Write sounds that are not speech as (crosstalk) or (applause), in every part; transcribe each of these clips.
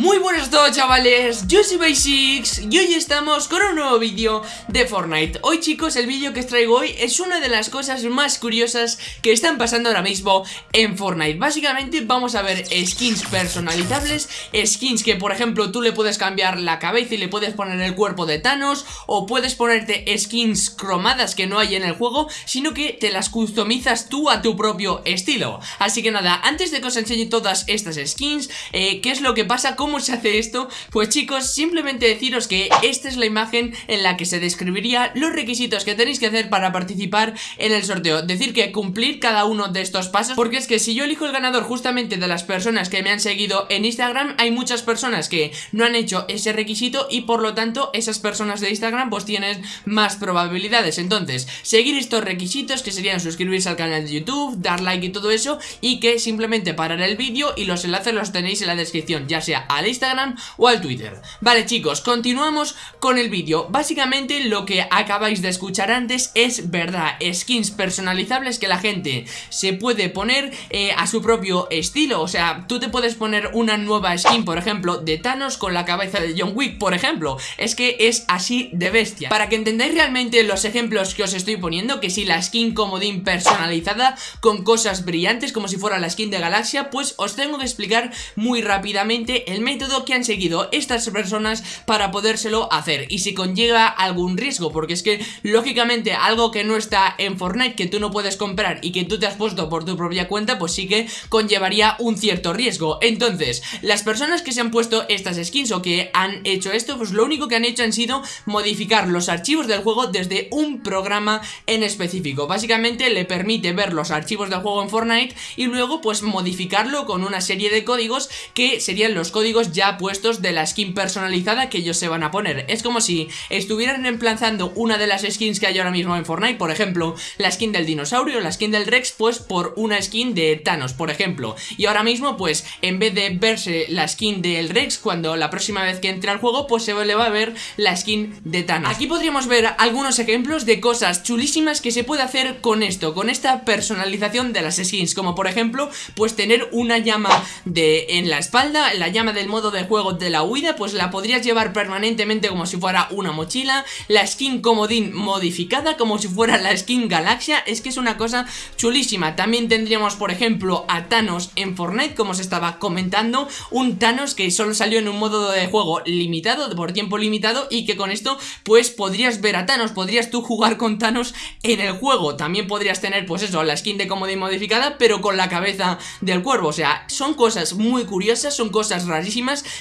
Muy buenas a todos chavales, yo soy Basics y hoy estamos con un nuevo vídeo de Fortnite. Hoy chicos el vídeo que os traigo hoy es una de las cosas más curiosas que están pasando ahora mismo en Fortnite. Básicamente vamos a ver skins personalizables, skins que por ejemplo tú le puedes cambiar la cabeza y le puedes poner el cuerpo de Thanos O puedes ponerte skins cromadas que no hay en el juego, sino que te las customizas tú a tu propio estilo. Así que nada, antes de que os enseñe todas estas skins, eh, ¿qué es lo que pasa? ¿Cómo se hace esto? Pues chicos, simplemente deciros que esta es la imagen en la que se describiría los requisitos que tenéis que hacer para participar en el sorteo Decir que cumplir cada uno de estos pasos Porque es que si yo elijo el ganador justamente de las personas que me han seguido en Instagram Hay muchas personas que no han hecho ese requisito y por lo tanto esas personas de Instagram pues tienen más probabilidades Entonces, seguir estos requisitos que serían suscribirse al canal de YouTube, dar like y todo eso Y que simplemente parar el vídeo y los enlaces los tenéis en la descripción Ya sea al Instagram o al Twitter. Vale chicos, continuamos con el vídeo. Básicamente lo que acabáis de escuchar antes es verdad Skins personalizables que la gente se puede poner eh, a su propio estilo. O sea, tú te puedes poner una nueva skin, por ejemplo, de Thanos con la cabeza de John Wick, por ejemplo. Es que es así de bestia. Para que entendáis realmente los ejemplos que os estoy poniendo Que si la skin comodín personalizada con cosas brillantes como si fuera la skin de Galaxia Pues os tengo que explicar muy rápidamente el método que han seguido estas personas para podérselo hacer y si conlleva algún riesgo, porque es que lógicamente algo que no está en Fortnite, que tú no puedes comprar y que tú te has puesto por tu propia cuenta, pues sí que conllevaría un cierto riesgo. Entonces, las personas que se han puesto estas skins o que han hecho esto, pues lo único que han hecho han sido modificar los archivos del juego desde un programa en específico. Básicamente le permite ver los archivos del juego en Fortnite y luego pues modificarlo con una serie de códigos que serían los códigos ya puestos de la skin personalizada que ellos se van a poner. Es como si estuvieran reemplazando una de las skins que hay ahora mismo en Fortnite Por ejemplo, la skin del dinosaurio, la skin del Rex Pues por una skin de Thanos, por ejemplo. Y ahora mismo, pues, en vez de verse la skin del Rex Cuando la próxima vez que entre al juego, pues se le va a ver la skin de Thanos. Aquí podríamos ver algunos ejemplos de cosas chulísimas que se puede hacer con esto Con esta personalización de las skins. Como por ejemplo, pues tener una llama de en la espalda La llama del modo de juego de la huida Pues la podrías llevar permanentemente como si fuera una mochila La skin comodín modificada como si fuera la skin galaxia. Es que es una cosa chulísima. También tendríamos por ejemplo a Thanos en Fortnite como se estaba comentando. Un Thanos que solo salió en un modo de juego limitado, por tiempo limitado Y que con esto pues podrías ver a Thanos Podrías tú jugar con Thanos en el juego. También podrías tener pues eso, la skin de comodín modificada Pero con la cabeza del cuervo. O sea, son cosas muy curiosas, son cosas rarísimas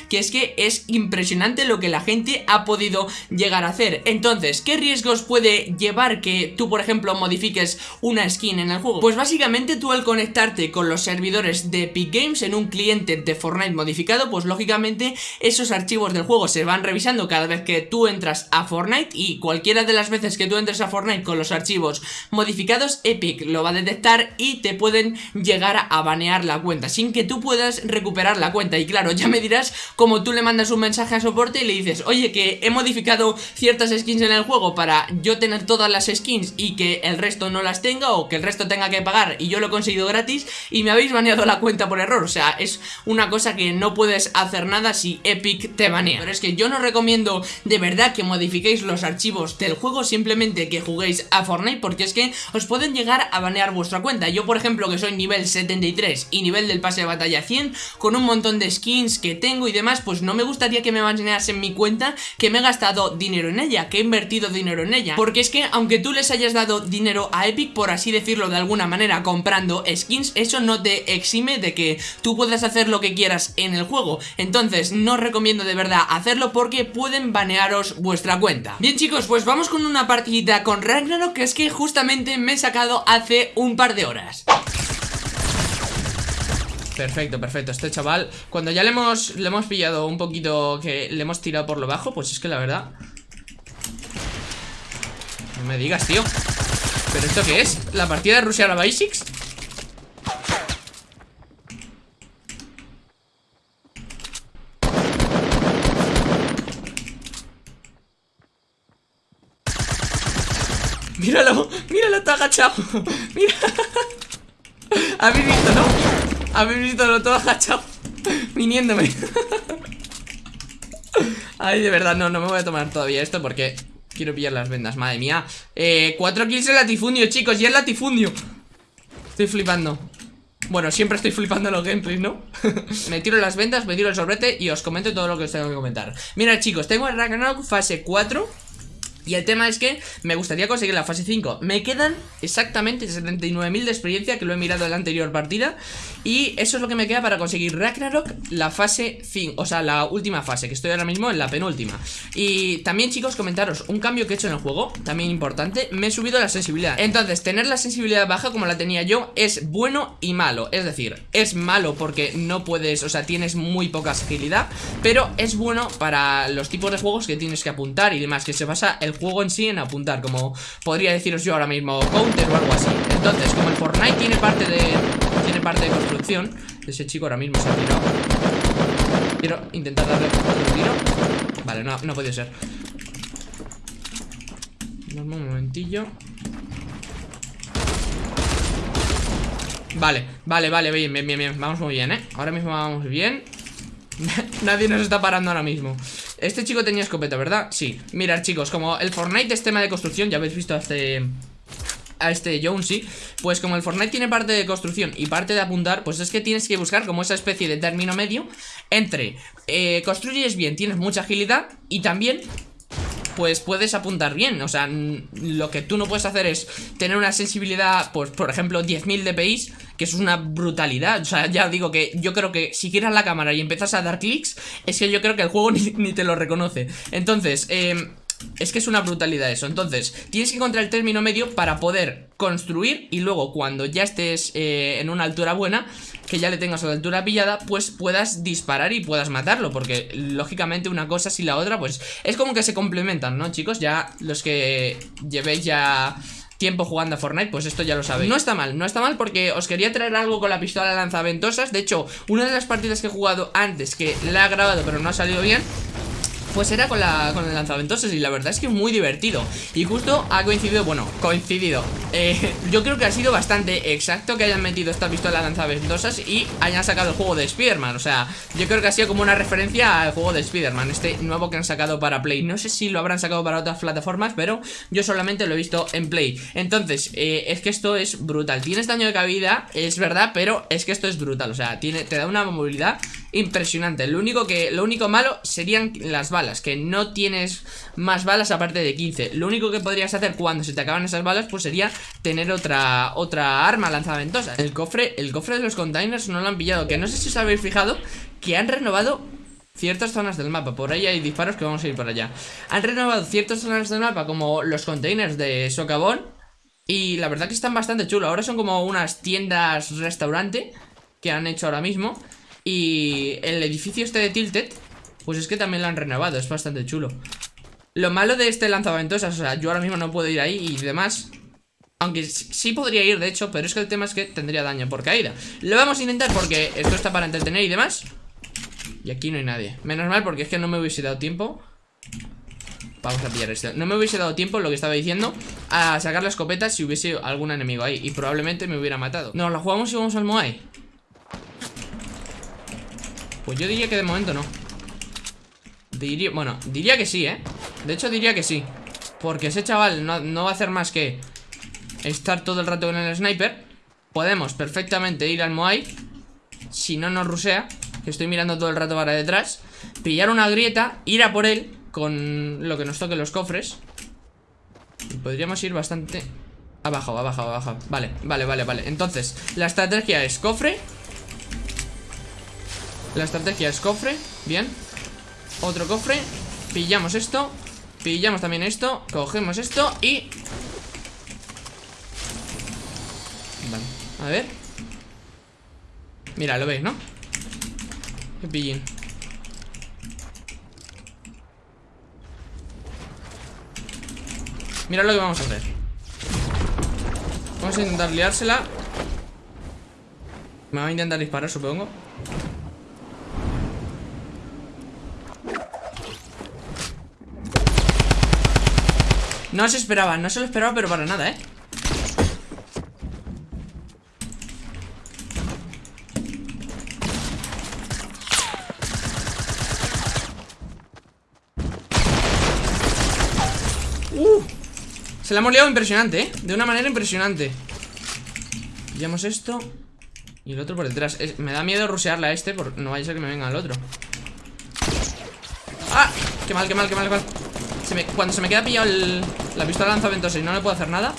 que es que es impresionante lo que la gente ha podido llegar a hacer. Entonces, ¿qué riesgos puede llevar que tú, por ejemplo, modifiques una skin en el juego? Pues básicamente tú al conectarte con los servidores de Epic Games en un cliente de Fortnite modificado, pues lógicamente esos archivos del juego se van revisando cada vez que tú entras a Fortnite y cualquiera de las veces que tú entres a Fortnite con los archivos modificados, Epic lo va a detectar y te pueden llegar a banear la cuenta sin que tú puedas recuperar la cuenta. Y claro, ya me dirás como tú le mandas un mensaje a soporte y le dices, oye, que he modificado ciertas skins en el juego para yo tener todas las skins y que el resto no las tenga o que el resto tenga que pagar y yo lo he conseguido gratis y me habéis baneado la cuenta por error. O sea, es una cosa que no puedes hacer nada si Epic te banea. Pero es que yo no recomiendo de verdad que modifiquéis los archivos del juego, simplemente que juguéis a Fortnite porque es que os pueden llegar a banear vuestra cuenta. Yo, por ejemplo, que soy nivel 73 y nivel del pase de batalla 100, con un montón de skins que tengo y demás, pues no me gustaría que me en mi cuenta que me he gastado dinero en ella, que he invertido dinero en ella. Porque es que aunque tú les hayas dado dinero a Epic, por así decirlo de alguna manera, comprando skins, eso no te exime de que tú puedas hacer lo que quieras en el juego. Entonces no recomiendo de verdad hacerlo porque pueden banearos vuestra cuenta. Bien chicos, pues vamos con una partidita con Ragnarok que es que justamente me he sacado hace un par de horas. Perfecto, perfecto. Este chaval, cuando ya le hemos, le hemos pillado un poquito que le hemos tirado por lo bajo, pues es que la verdad... No me digas, tío. ¿Pero esto qué es? ¿La partida de Rusia a la Basics? Míralo, míralo, está agachado (laughs) Mira (laughs) Habéis visto, ¿no? Habéis visto lo todo agachado (laughs) Viniéndome. Ay, de verdad, no, no me voy a tomar todavía esto porque quiero pillar las vendas, madre mía. Eh, Cuatro kills en latifundio, chicos, y el latifundio. Estoy flipando. Bueno, siempre estoy flipando los gameplays, ¿no? (laughs) me tiro las vendas, me tiro el sobrete y os comento todo lo que os tengo que comentar. Mira chicos, tengo el Ragnarok fase 4 y el tema es que me gustaría conseguir la fase 5 Me quedan exactamente 79.000 de experiencia Que lo he mirado en la anterior partida Y eso es lo que me queda para conseguir Ragnarok La fase 5, o sea, la última fase Que estoy ahora mismo en la penúltima. Y también chicos, comentaros Un cambio que he hecho en el juego, también importante Me he subido la sensibilidad. Entonces, tener la sensibilidad baja como la tenía yo Es bueno y malo, es decir Es malo porque no puedes, o sea, tienes muy poca agilidad Pero es bueno para los tipos de juegos que tienes que apuntar Y demás, que se basa el juego en sí en apuntar Como podría deciros yo ahora mismo Counter o algo así. Entonces, como el Fortnite tiene parte de parte de construcción. Ese chico ahora mismo se ha tirado. Quiero intentar darle otro tiro. Vale, no, no ha ser. Un momentillo. Vale, vale, vale, bien, bien, bien, bien. Vamos muy bien, ¿eh? Ahora mismo vamos bien. (laughs) Nadie nos está parando ahora mismo. Este chico tenía escopeta, ¿verdad? Sí, mirad chicos, como el Fortnite es tema de construcción Ya habéis visto este... A este Jonesy Pues como el Fortnite tiene parte de construcción y parte de apuntar Pues es que tienes que buscar como esa especie de término medio Entre eh, construyes bien, tienes mucha agilidad Y también pues puedes apuntar bien. O sea, lo que tú no puedes hacer es tener una sensibilidad, pues por ejemplo, 10.000 dpi, que es una brutalidad. O sea, ya digo que yo creo que si giras la cámara y empiezas a dar clics, es que yo creo que el juego (laughs) ni, te lo reconoce. Entonces, eh, es que es una brutalidad eso. Entonces, tienes que encontrar el término medio para poder construir Y luego cuando ya estés eh, en una altura buena Que ya le tengas a la altura pillada Pues puedas disparar y puedas matarlo Porque lógicamente una cosa sin la otra Pues es como que se complementan, ¿no chicos? Ya los que llevéis ya tiempo jugando a Fortnite, pues esto ya lo sabéis. No está mal, no está mal porque os quería traer algo con la pistola lanzaventosas De hecho, una de las partidas que he jugado antes Que la he grabado pero no ha salido bien pues era con, la, con el lanzaventosas y la verdad es que muy divertido. Y justo ha coincidido, bueno, coincidido. Eh, Yo creo que ha sido bastante exacto que hayan metido esta pistola lanzaventosas Y hayan sacado el juego de Spider-Man. O sea, yo creo que ha sido como una referencia al juego de Spider-Man Este nuevo que han sacado para Play. No sé si lo habrán sacado para otras plataformas Pero yo solamente lo he visto en Play. Entonces, eh, es que esto es brutal. Tienes daño de cabida, es verdad, pero es que esto es brutal. O sea, tiene, te da una movilidad impresionante. Lo único, que, lo único malo serían las balas Que no tienes más balas aparte de 15 Lo único que podrías hacer cuando se te acaban esas balas Pues sería tener otra otra arma lanzaventosa El cofre, el cofre de los containers no lo han pillado Que no sé si os habéis fijado Que han renovado ciertas zonas del mapa. Por ahí hay disparos que vamos a ir por allá. Han renovado ciertas zonas del mapa Como los containers de socavón Y la verdad que están bastante chulos. Ahora son como unas tiendas restaurante Que han hecho ahora mismo y el edificio este de Tilted pues es que también lo han renovado, es bastante chulo. Lo malo de este lanzaventosas, o sea, yo ahora mismo no puedo ir ahí y demás aunque sí podría ir, de hecho, pero es que el tema es que tendría daño por caída. Lo vamos a intentar porque esto está para entretener y demás Y aquí no hay nadie. Menos mal porque es que no me hubiese dado tiempo Vamos a pillar esto No me hubiese dado tiempo, lo que estaba diciendo A sacar la escopeta si hubiese algún enemigo ahí Y probablemente me hubiera matado. No, la jugamos y vamos al Moai Pues yo diría que de momento no. Diría, bueno, diría que sí, ¿eh? De hecho diría que sí. Porque ese chaval no, va a hacer más que Estar todo el rato con el sniper. Podemos perfectamente ir al Moai Si no nos rusea Que estoy mirando todo el rato para detrás Pillar una grieta, ir a por él Con lo que nos toque los cofres. Y Podríamos ir bastante Abajo, abajo, abajo. Vale, vale, vale, vale. Entonces, la estrategia es cofre La estrategia es cofre Bien. Otro cofre. Pillamos esto. Pillamos también esto. Cogemos esto y... Vale, a ver. Mira, lo veis, ¿no? Qué pillín. Mira lo que vamos a hacer. Vamos a intentar liársela. Me va a intentar disparar, supongo No se esperaba, no se lo esperaba, pero para nada, ¿eh? Uh, se la hemos liado impresionante, ¿eh? De una manera impresionante Pillamos esto Y el otro por detrás Me da miedo rusearla a este porque No vaya a ser que me venga el otro ¡Ah! ¡Qué mal, qué mal, qué mal! Qué mal. Cuando se me queda pillado el... La pistola lanza ventosa y no le puedo hacer nada.